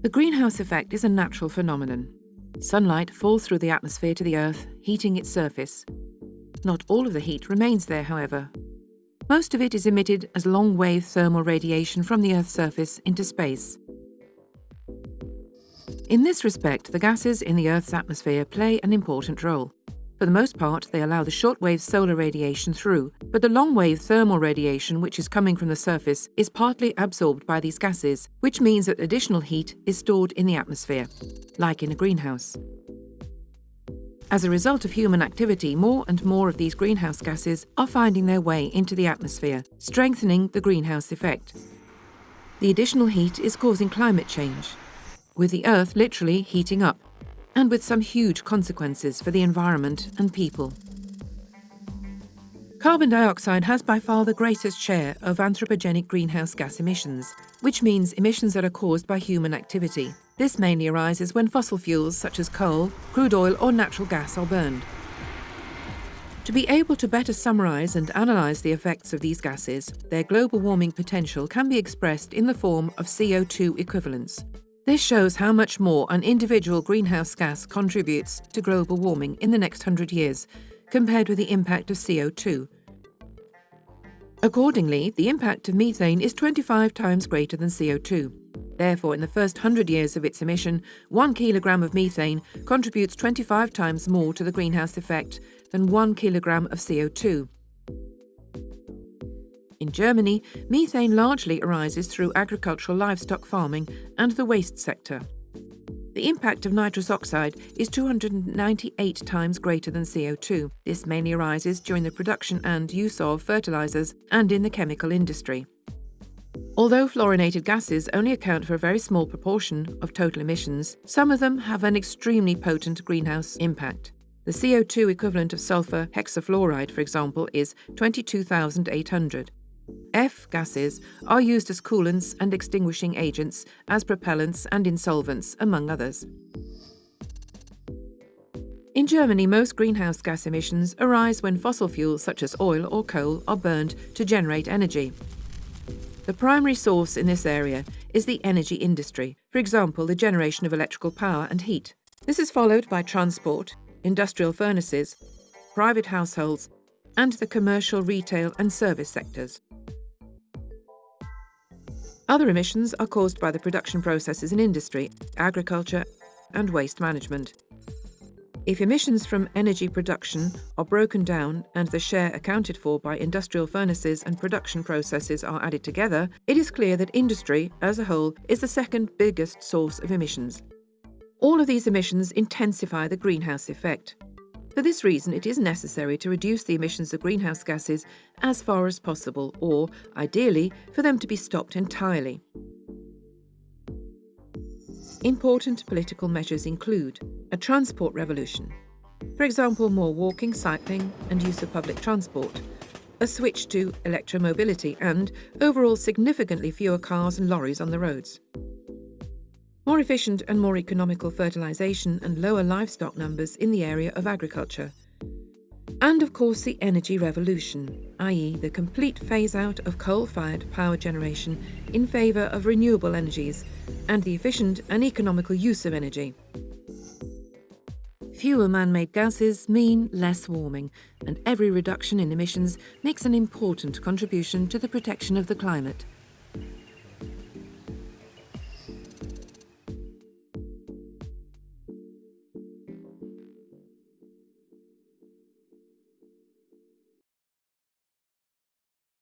The greenhouse effect is a natural phenomenon. Sunlight falls through the atmosphere to the Earth, heating its surface. Not all of the heat remains there, however. Most of it is emitted as long-wave thermal radiation from the Earth's surface into space. In this respect, the gases in the Earth's atmosphere play an important role. For the most part, they allow the short-wave solar radiation through, but the long-wave thermal radiation which is coming from the surface is partly absorbed by these gases, which means that additional heat is stored in the atmosphere, like in a greenhouse. As a result of human activity, more and more of these greenhouse gases are finding their way into the atmosphere, strengthening the greenhouse effect. The additional heat is causing climate change, with the Earth literally heating up and with some huge consequences for the environment and people. Carbon dioxide has by far the greatest share of anthropogenic greenhouse gas emissions, which means emissions that are caused by human activity. This mainly arises when fossil fuels such as coal, crude oil or natural gas are burned. To be able to better summarise and analyse the effects of these gases, their global warming potential can be expressed in the form of CO2 equivalents, this shows how much more an individual greenhouse gas contributes to global warming in the next 100 years, compared with the impact of CO2. Accordingly, the impact of methane is 25 times greater than CO2. Therefore, in the first 100 years of its emission, one kilogram of methane contributes 25 times more to the greenhouse effect than one kilogram of CO2. In Germany, methane largely arises through agricultural livestock farming and the waste sector. The impact of nitrous oxide is 298 times greater than CO2. This mainly arises during the production and use of fertilizers and in the chemical industry. Although fluorinated gases only account for a very small proportion of total emissions, some of them have an extremely potent greenhouse impact. The CO2 equivalent of sulfur hexafluoride, for example, is 22,800. F gases are used as coolants and extinguishing agents, as propellants and in solvents, among others. In Germany, most greenhouse gas emissions arise when fossil fuels such as oil or coal are burned to generate energy. The primary source in this area is the energy industry, for example, the generation of electrical power and heat. This is followed by transport, industrial furnaces, private households, and the commercial, retail and service sectors. Other emissions are caused by the production processes in industry, agriculture and waste management. If emissions from energy production are broken down and the share accounted for by industrial furnaces and production processes are added together, it is clear that industry, as a whole, is the second biggest source of emissions. All of these emissions intensify the greenhouse effect. For this reason, it is necessary to reduce the emissions of greenhouse gases as far as possible, or, ideally, for them to be stopped entirely. Important political measures include a transport revolution, for example, more walking, cycling and use of public transport, a switch to electromobility and, overall, significantly fewer cars and lorries on the roads more efficient and more economical fertilisation and lower livestock numbers in the area of agriculture. And of course the energy revolution, i.e. the complete phase-out of coal-fired power generation in favour of renewable energies and the efficient and economical use of energy. Fewer man-made gases mean less warming, and every reduction in emissions makes an important contribution to the protection of the climate.